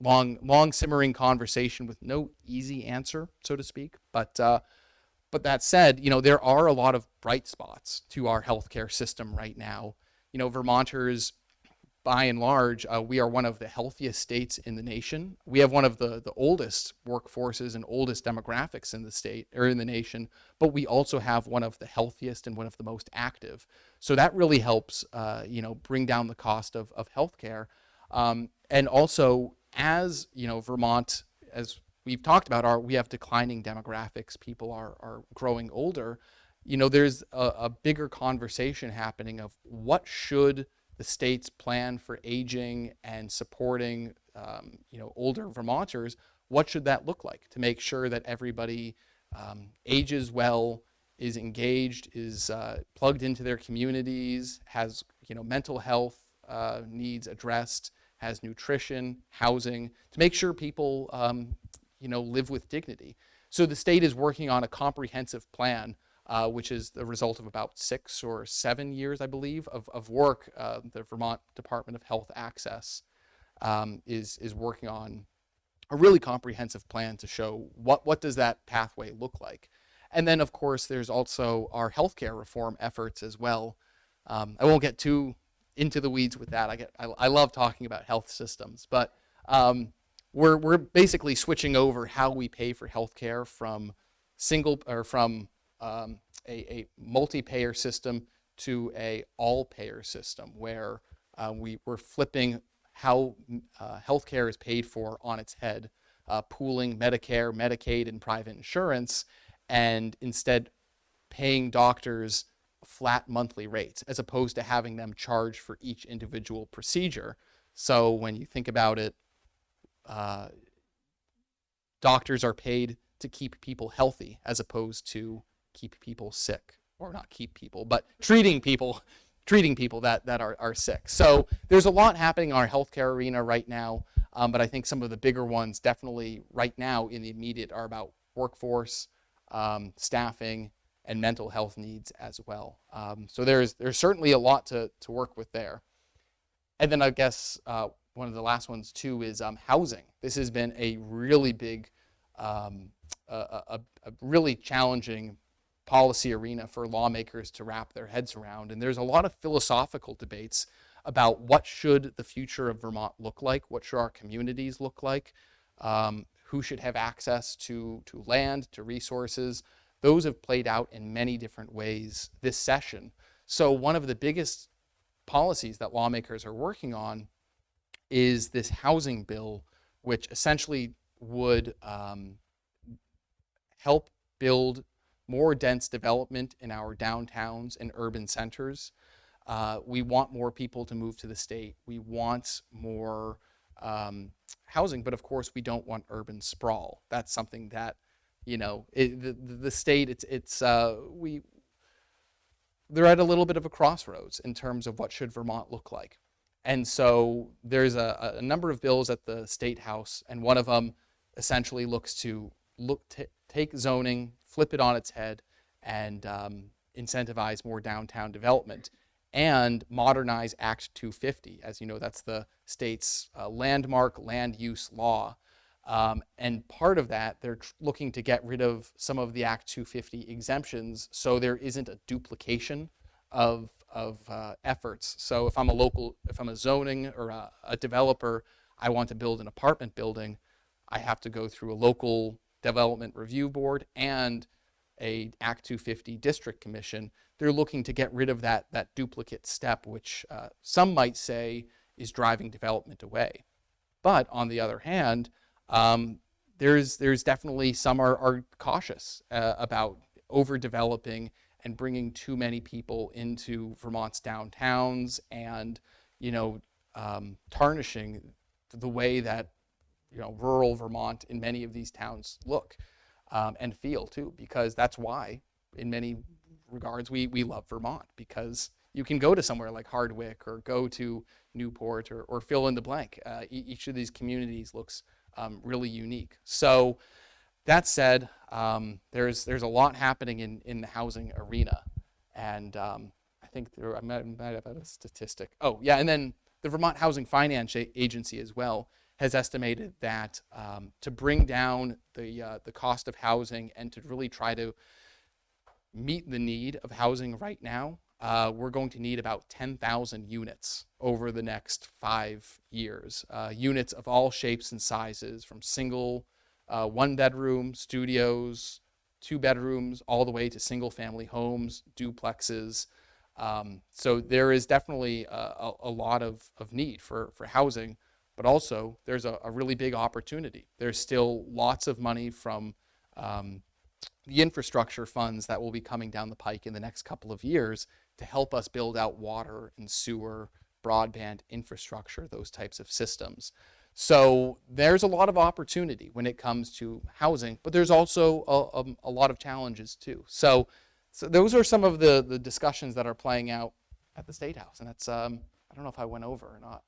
Speaker 2: long, long simmering conversation with no easy answer, so to speak. But uh, but that said, you know there are a lot of bright spots to our healthcare system right now. You know, Vermonters by and large, uh, we are one of the healthiest states in the nation. We have one of the, the oldest workforces and oldest demographics in the state or in the nation, but we also have one of the healthiest and one of the most active. So that really helps, uh, you know, bring down the cost of, of healthcare. Um, and also, as you know, Vermont, as we've talked about, our we have declining demographics. People are are growing older. You know, there's a, a bigger conversation happening of what should the state's plan for aging and supporting um, you know older Vermonters, what should that look like to make sure that everybody um, ages well, is engaged, is uh, plugged into their communities, has you know mental health uh, needs addressed, has nutrition, housing, to make sure people um, you know live with dignity. So the state is working on a comprehensive plan uh, which is the result of about six or seven years, I believe, of, of work uh, the Vermont Department of Health Access um, is, is working on a really comprehensive plan to show what, what does that pathway look like. And then, of course, there's also our healthcare reform efforts as well. Um, I won't get too into the weeds with that. I, get, I, I love talking about health systems, but um, we're we're basically switching over how we pay for healthcare from single or from um, a, a multi-payer system to a all-payer system where uh, we we're flipping how uh, healthcare is paid for on its head, uh, pooling Medicare, Medicaid, and private insurance, and instead paying doctors flat monthly rates as opposed to having them charge for each individual procedure. So when you think about it, uh, doctors are paid to keep people healthy as opposed to keep people sick or not keep people, but treating people, treating people that, that are, are sick. So there's a lot happening in our healthcare arena right now. Um, but I think some of the bigger ones definitely right now in the immediate are about workforce, um, staffing, and mental health needs as well. Um, so there's there's certainly a lot to, to work with there. And then I guess uh, one of the last ones too is um, housing. This has been a really big, um, a, a, a really challenging policy arena for lawmakers to wrap their heads around. And there's a lot of philosophical debates about what should the future of Vermont look like, what should our communities look like, um, who should have access to, to land, to resources. Those have played out in many different ways this session. So one of the biggest policies that lawmakers are working on is this housing bill, which essentially would um, help build more dense development in our downtowns and urban centers. Uh, we want more people to move to the state. We want more um, housing, but of course we don't want urban sprawl. That's something that, you know, it, the, the state, it's, it's uh, we, they're at a little bit of a crossroads in terms of what should Vermont look like. And so there's a, a number of bills at the State House, and one of them essentially looks to look take zoning, flip it on its head, and um, incentivize more downtown development and modernize Act 250. As you know, that's the state's uh, landmark land use law. Um, and part of that, they're looking to get rid of some of the Act 250 exemptions so there isn't a duplication of, of uh, efforts. So if I'm a local, if I'm a zoning or a, a developer, I want to build an apartment building, I have to go through a local development review board and a Act 250 district commission. They're looking to get rid of that, that duplicate step, which uh, some might say is driving development away. But on the other hand, um, there's, there's definitely some are, are cautious uh, about overdeveloping and bringing too many people into Vermont's downtowns and, you know, um, tarnishing the way that, you know, rural Vermont in many of these towns look um, and feel too, because that's why in many regards we, we love Vermont because you can go to somewhere like Hardwick or go to Newport or, or fill in the blank. Uh, each of these communities looks um, really unique. So that said, um, there's, there's a lot happening in, in the housing arena. And um, I think there, I might, might have had a statistic. Oh, yeah, and then the Vermont Housing Finance Agency as well has estimated that um, to bring down the, uh, the cost of housing and to really try to meet the need of housing right now, uh, we're going to need about 10,000 units over the next five years. Uh, units of all shapes and sizes, from single, uh, one bedroom, studios, two bedrooms, all the way to single family homes, duplexes. Um, so there is definitely a, a, a, lot of, of need for, for housing, but also there's a, a really big opportunity. There's still lots of money from um, the infrastructure funds that will be coming down the pike in the next couple of years to help us build out water and sewer, broadband infrastructure, those types of systems. So there's a lot of opportunity when it comes to housing, but there's also a, a, a lot of challenges too. So, so those are some of the, the discussions that are playing out at the State House. And that's, um, I don't know if I went over or not.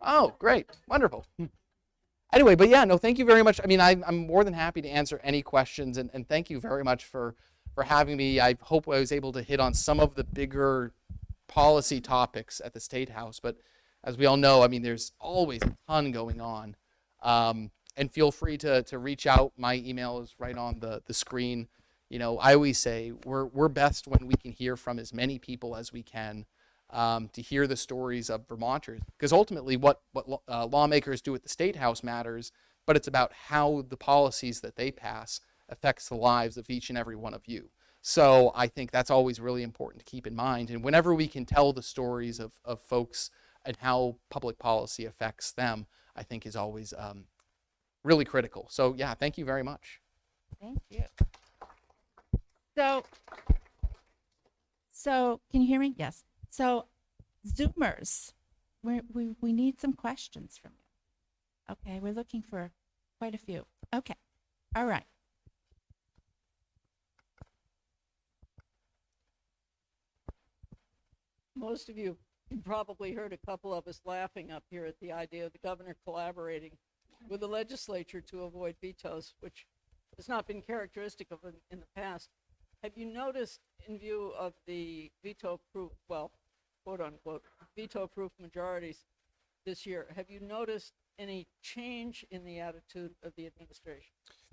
Speaker 2: Oh, great. Wonderful. Hmm anyway, but yeah, no, thank you very much. I mean, I, am more than happy to answer any questions, and, and thank you very much for for having me. I hope I was able to hit on some of the bigger policy topics at the State House, but as we all know, I mean, there's always a ton going on. Um, and feel free to, to reach out. My email is right on the, the screen. You know, I always say we're, we're best when we can hear from as many people as we can. um, to hear the stories of Vermonters. Because ultimately, what what uh, lawmakers do at the state house matters, but it's about how the policies that they pass affects the lives of each and every one of you. So I think that's always really important to keep in mind. And whenever we can tell the stories of, of folks and how public policy affects them, I think is always um, really critical. So yeah, thank you very much.
Speaker 1: Thank you. So, so can you hear me? Yes. So Zoomers, we we, we need some questions from you. Okay, we're looking for quite a few. Okay. All right.
Speaker 3: Most of you probably heard a couple of us laughing up here at the idea of the governor collaborating with the legislature to avoid vetoes, which has not been characteristic of him in the past. Have you noticed, in view of the veto-proof, well, quote unquote, veto-proof majorities this year, have you noticed any change in the attitude of the administration?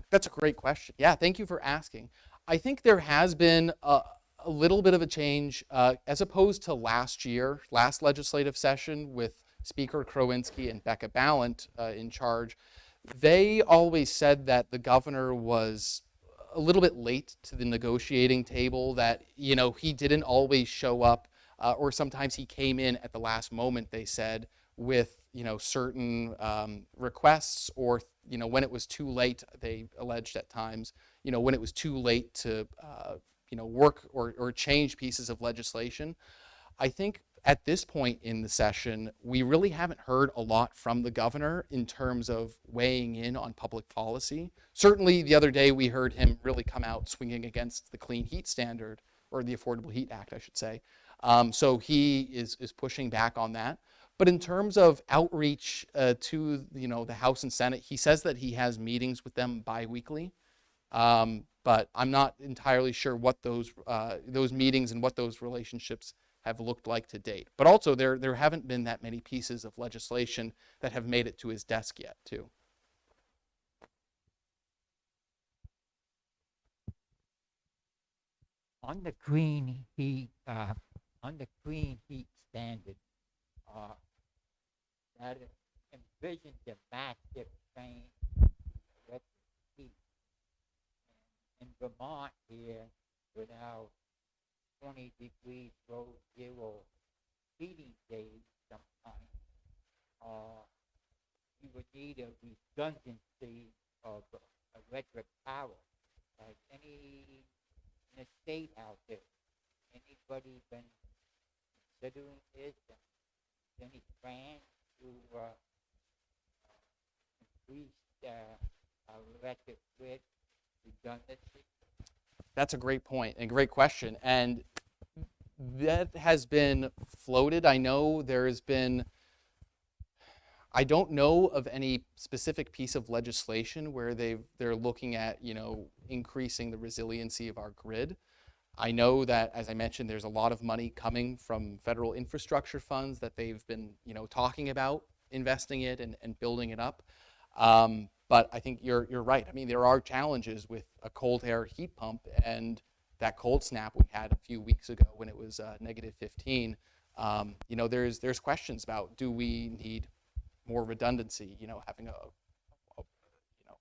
Speaker 2: That's a great question. Yeah, thank you for asking. I think there has been a, a little bit of a change uh, as opposed to last year, last legislative session with Speaker Krowinski and Becca Balint uh, in charge. They always said that the governor was a little bit late to the negotiating table, that, you know, he didn't always show up, uh, or sometimes he came in at the last moment, they said, with, you know, certain um, requests or, you know, when it was too late, they alleged at times, you know, when it was too late to, uh, you know, work or, or change pieces of legislation. I think at this point in the session, we really haven't heard a lot from the governor in terms of weighing in on public policy. Certainly, the other day we heard him really come out swinging against the Clean Heat Standard, or the Affordable Heat Act, I should say. Um, so he is is pushing back on that. But in terms of outreach uh, to you know the House and Senate, he says that he has meetings with them biweekly. Um, but I'm not entirely sure what those uh, those meetings and what those relationships have looked like to date. But also, there there haven't been that many pieces of legislation that have made it to his desk yet, too.
Speaker 4: on the clean heat, uh, on the clean heat standard, uh, that envisions a massive change in electric heat. And in Vermont here, with our twenty degrees below zero heating days sometimes, uh, you would need a redundancy of electric power. Like any in the state out there. Anybody been considering this? Any plans to uh, increase uh, our electric grid?
Speaker 2: That's a great point and great question. And that has been floated. I know there has been, I don't know of any specific piece of legislation where they've, they're looking at, you know, increasing the resiliency of our grid. I know that, as I mentioned, there's a lot of money coming from federal infrastructure funds that they've been, you know, talking about investing it and, and building it up. Um, but I think you're, you're right. I mean, there are challenges with a cold air heat pump and that cold snap we had a few weeks ago when it was uh, negative 15. Um, you know, there's, there's questions about do we need more redundancy, you know, having a, a you know,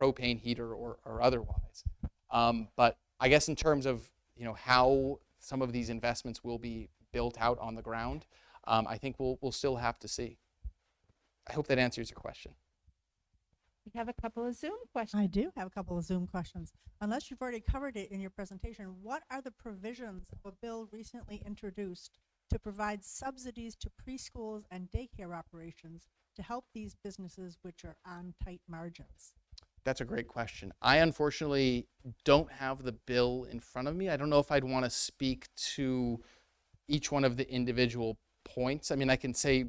Speaker 2: propane heater or, or otherwise. Um, but I guess in terms of, you know, how some of these investments will be built out on the ground, um, I think we'll, we'll still have to see. I hope that answers your question.
Speaker 1: We have a couple of Zoom questions.
Speaker 5: I do have a couple of Zoom questions. Unless you've already covered it in your presentation, what are the provisions of a bill recently introduced to provide subsidies to preschools and daycare operations to help these businesses which are on tight margins?
Speaker 2: That's a great question. I unfortunately don't have the bill in front of me. I don't know if I'd want to speak to each one of the individual points. I mean, I can say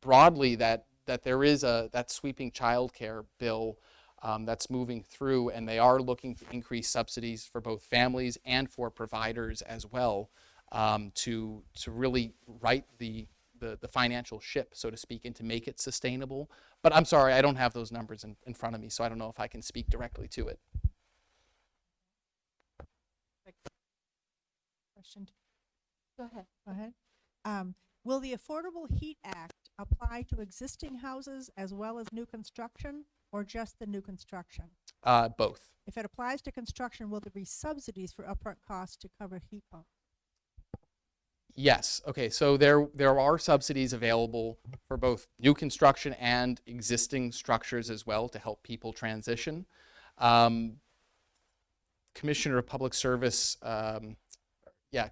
Speaker 2: broadly that that there is a that sweeping childcare bill um, that's moving through, and they are looking to increase subsidies for both families and for providers as well um, to to really right the, the the financial ship, so to speak, and to make it sustainable. But I'm sorry, I don't have those numbers in, in front of me, so I don't know if I can speak directly to it.
Speaker 5: Question,
Speaker 1: Go ahead.
Speaker 5: go ahead. Um, will the Affordable Heat Act apply to existing houses as well as new construction or just the new construction?
Speaker 2: Uh, both.
Speaker 5: If it applies to construction, will there be subsidies for upfront costs to cover heat pumps?
Speaker 2: Yes. Okay. So there there are subsidies available for both new construction and existing structures as well to help people transition. Um, Commissioner of Public Service, um, yeah,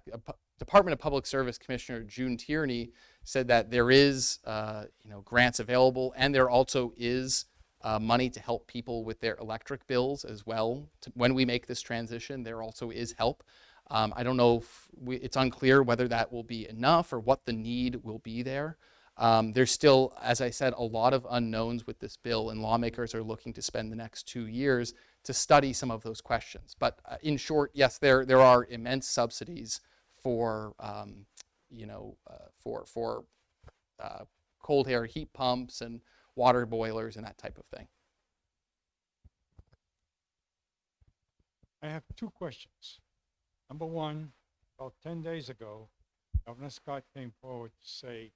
Speaker 2: Department of Public Service Commissioner June Tierney said that there is, uh, you know, grants available, and there also is uh, money to help people with their electric bills as well. To, when we make this transition, there also is help. Um, I don't know if we, it's unclear whether that will be enough or what the need will be there. Um, there's still, as I said, a lot of unknowns with this bill, and lawmakers are looking to spend the next two years to study some of those questions. But uh, in short, yes, there there are immense subsidies for um, you know uh, for for uh, cold air heat pumps and water boilers and that type of thing.
Speaker 6: I have two questions. Number one, about ten days ago, Governor Scott came forward to say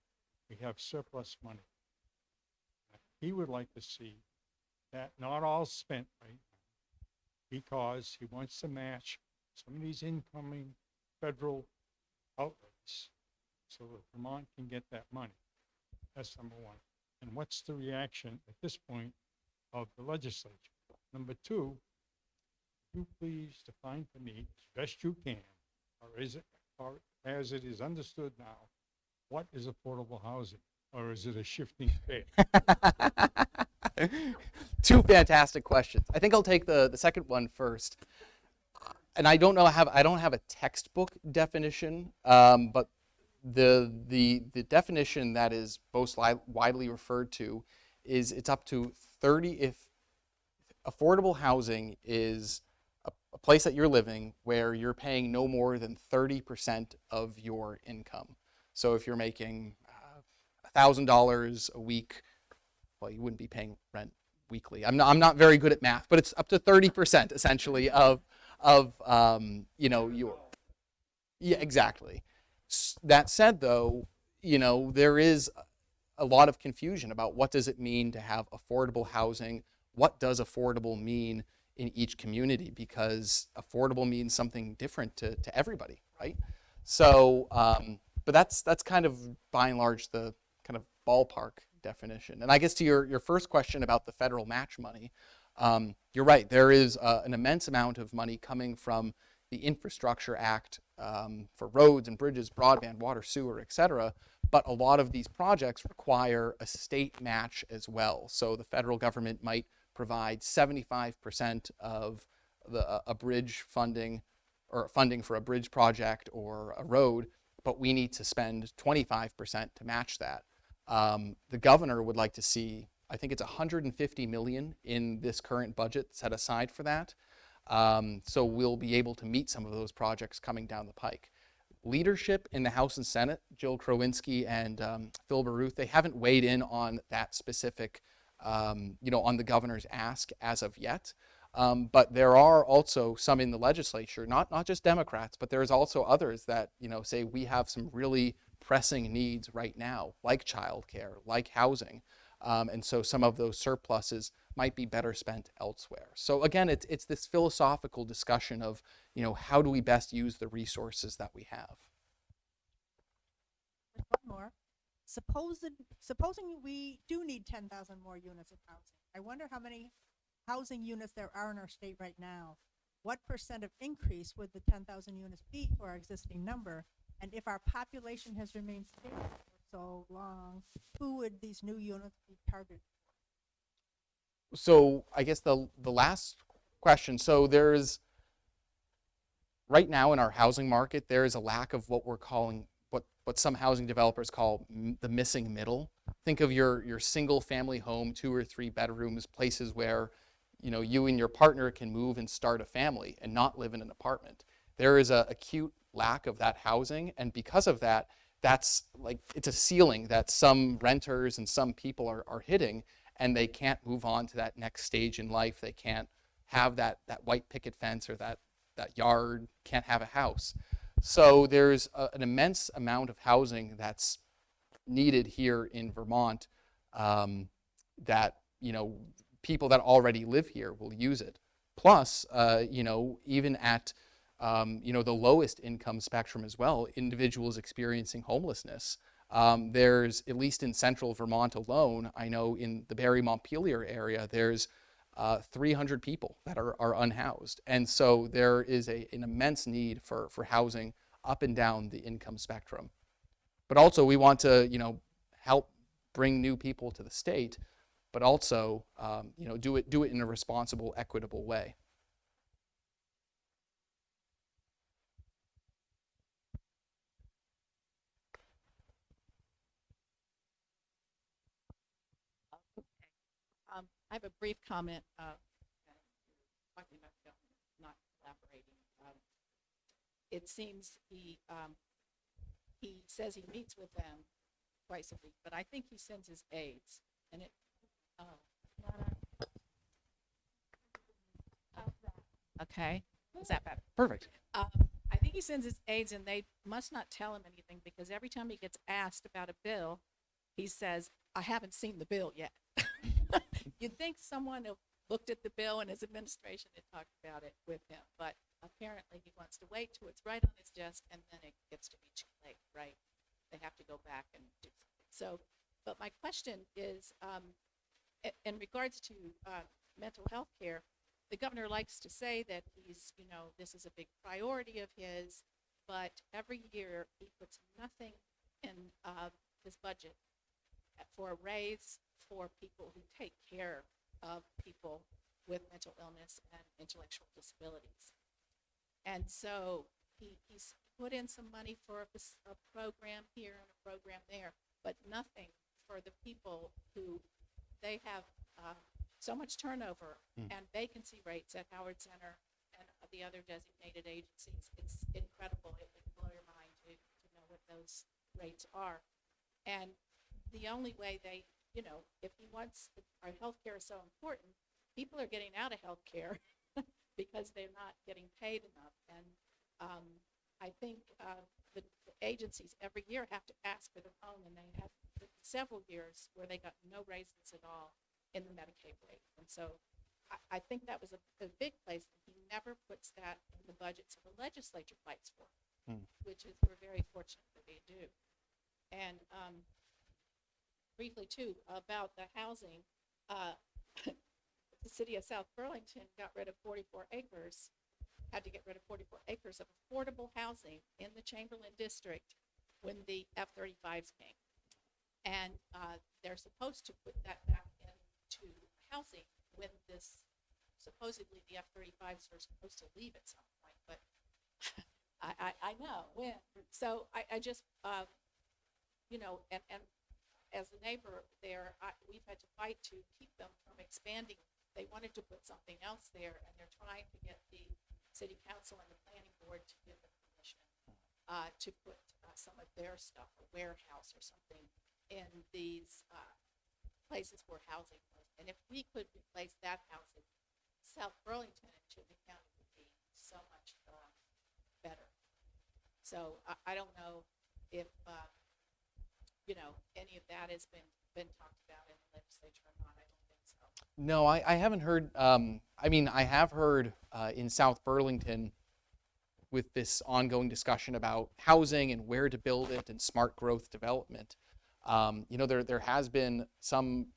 Speaker 6: we have surplus money. He would like to see that not all spent right now, because he wants to match some of these incoming federal outlays so that Vermont can get that money. That's number one. And what's the reaction at this point of the legislature? Number two, you please define for me as best you can, or is it, or as it is understood now, what is affordable housing? Or is it a shifting fate?
Speaker 2: Two fantastic questions. I think I'll take the, the second one first. And I don't know I have I don't have a textbook definition, um, but the the the definition that is most widely referred to is it's up to 30 if affordable housing is a, a place that you're living where you're paying no more than 30% of your income. So if you're making uh, $1,000 a week, well, you wouldn't be paying rent weekly. I'm not, I'm not very good at math, but it's up to 30% essentially of, of um, you know, your, yeah, exactly. That said, though, you know, there is a lot of confusion about what does it mean to have affordable housing? What does affordable mean in each community? Because affordable means something different to, to everybody, right? So, um, but that's that's kind of by and large the kind of ballpark definition. And I guess to your your first question about the federal match money, um, you're right. There is uh, an immense amount of money coming from the Infrastructure Act um, for roads and bridges, broadband, water, sewer, et cetera. But a lot of these projects require a state match as well. So the federal government might provide 75% of the, a- a bridge funding or funding for a bridge project or a road, but we need to spend 25% to match that. Um, the governor would like to see, I think it's 150 million in this current budget set aside for that. Um, so we'll be able to meet some of those projects coming down the pike. Leadership in the House and Senate, Jill Krowinski and um, Phil Baruth, they haven't weighed in on that specific, um, you know, on the governor's ask as of yet. Um, but there are also some in the legislature, not not just Democrats, but there's also others that you know say we have some really pressing needs right now, like childcare, like housing, um, and so some of those surpluses might be better spent elsewhere. So again, it's it's this philosophical discussion of you know how do we best use the resources that we have.
Speaker 5: One more. Supposing, supposing we do need ten thousand more units of housing, I wonder how many housing units there are in our state right now. What percent of increase would the ten thousand units be to our existing number? And if our population has remained stable so long, who would these new units be targeted?
Speaker 2: so I guess the the last question. So there's right now in our housing market there is a lack of what we're calling what what some housing developers call the missing middle. Think of your your single family home, two or three bedrooms, places where you know you and your partner can move and start a family and not live in an apartment. There is a acute lack of that housing, and because of that, that's like it's a ceiling that some renters and some people are, are hitting and they can't move on to that next stage in life. They can't have that that white picket fence or that that yard, can't have a house. So there's a, an immense amount of housing that's needed here in Vermont um, that, you know, people that already live here will use it. Plus, uh, you know, even at, um, you know, the lowest income spectrum as well, individuals experiencing homelessness. Um, there's, at least in central Vermont alone, I know in the Barre Montpelier area, there's uh, 300 people that are, are unhoused. And so there is a, an immense need for, for housing up and down the income spectrum. But also we want to, you know, help bring new people to the state, but also, um, you know, do it, do it in a responsible, equitable way.
Speaker 7: Um, I have a brief comment, uh, talking about not collaborating. Um, It seems he, um, he says he meets with them twice a week, but I think he sends his aides and it, oh. Okay, is that better?
Speaker 2: Perfect.
Speaker 7: um, I think he sends his aides and they must not tell him anything because every time he gets asked about a bill, he says, I haven't seen the bill yet. You'd think someone who looked at the bill and his administration had talked about it with him, but apparently he wants to wait till it's right on his desk and then it gets to be too late, right? They have to go back and do something. So, but my question is, um, in regards to uh, mental health care, the governor likes to say that he's, you know, this is a big priority of his, but every year he puts nothing in uh, his budget for a raise for people who take care of people with mental illness and intellectual disabilities. And so he, he's put in some money for a, a program here and a program there, but nothing for the people who they have uh, so much turnover
Speaker 2: Mm.
Speaker 7: and vacancy rates at Howard Center and the other designated agencies. It's incredible. It would blow your mind to, to know what those rates are. And the only way they, you know, if he wants, if our healthcare is so important, people are getting out of healthcare because they're not getting paid enough. And um, I think uh, the, the agencies every year have to ask for their own, and they have several years where they got no raises at all in the Medicaid rate. And so I, I think that was a, a big place. He never puts that in the budget, so the legislature fights for it,
Speaker 2: Hmm.
Speaker 7: which is we're very fortunate that they do. And um, briefly too about the housing, uh, the city of South Burlington got rid of 44 acres, had to get rid of 44 acres of affordable housing in the Chamberlain district when the F-35s came. And uh, they're supposed to put that back into housing when this, supposedly the F-35s are supposed to leave at some point, but I, I, I know when. So I, I just, uh, you know, and, and as a neighbor there, I, we've had to fight to keep them from expanding. They wanted to put something else there, and they're trying to get the city council and the planning board to give them permission uh, to put uh, some of their stuff, a warehouse or something, in these uh, places where housing was. And if we could replace that housing, South Burlington and Chittenden County would be so much uh, better. So I, I don't know if, uh, you know, any of that has been, been talked about in the legislature or not. I don't think so.
Speaker 2: No, I, I haven't heard. Um, I mean, I have heard uh, in South Burlington with this ongoing discussion about housing and where to build it and smart growth development. Um, you know, there there has been some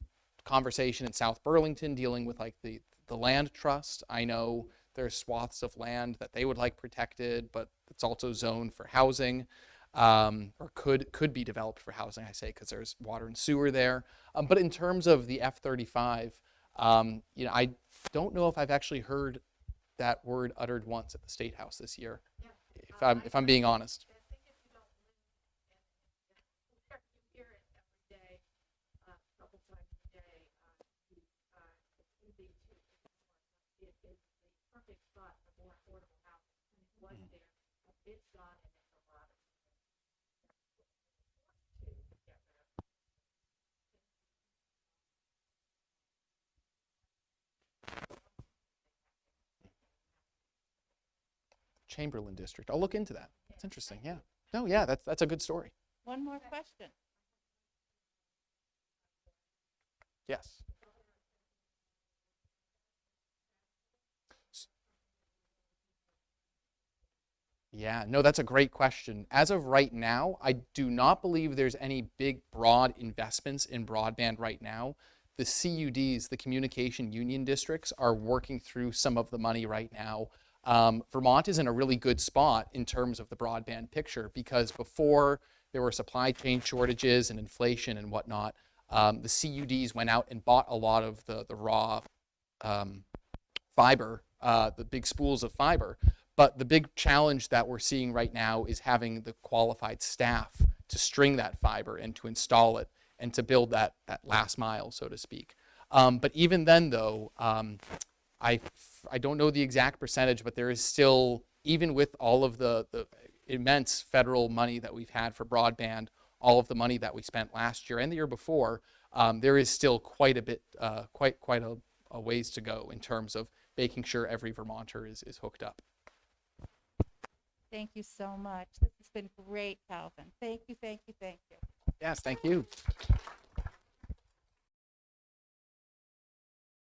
Speaker 2: conversation in South Burlington dealing with like the the land trust. I know there's swaths of land that they would like protected, but it's also zoned for housing. Um, or could could be developed for housing. I say because there's water and sewer there. Um, but in terms of the F-35, um, you know, I don't know if I've actually heard that word uttered once at the State House this year. If I'm if I'm being honest.
Speaker 7: I think if you don't live in, in, in you hear it every day, uh, a couple times a day, uh, you, uh, it's easy to ignore. It is the perfect spot for more affordable housing. And it was there, but it's gone and it's a lot of. to get rid of.
Speaker 2: Chamberlain District. I'll look into that. That's interesting. Yeah. No, yeah, that's that's a good story.
Speaker 1: One more question.
Speaker 2: Yes. Yeah, no, that's a great question. As of right now, I do not believe there's any big, broad investments in broadband right now. The CUDs, the communication union districts, are working through some of the money right now. Um, Vermont is in a really good spot in terms of the broadband picture because before there were supply chain shortages and inflation and whatnot, um, the CUDs went out and bought a lot of the, the raw um, fiber, uh, the big spools of fiber. But the big challenge that we're seeing right now is having the qualified staff to string that fiber and to install it and to build that, that last mile, so to speak. Um, but even then, though, um, I, I don't know the exact percentage, but there is still, even with all of the, the immense federal money that we've had for broadband, all of the money that we spent last year and the year before, um, there is still quite a bit, uh, quite quite a, a ways to go in terms of making sure every Vermonter is, is hooked up.
Speaker 1: Thank you so much. This has been great, Calvin. Thank you, thank you, thank you.
Speaker 2: Yes, thank you.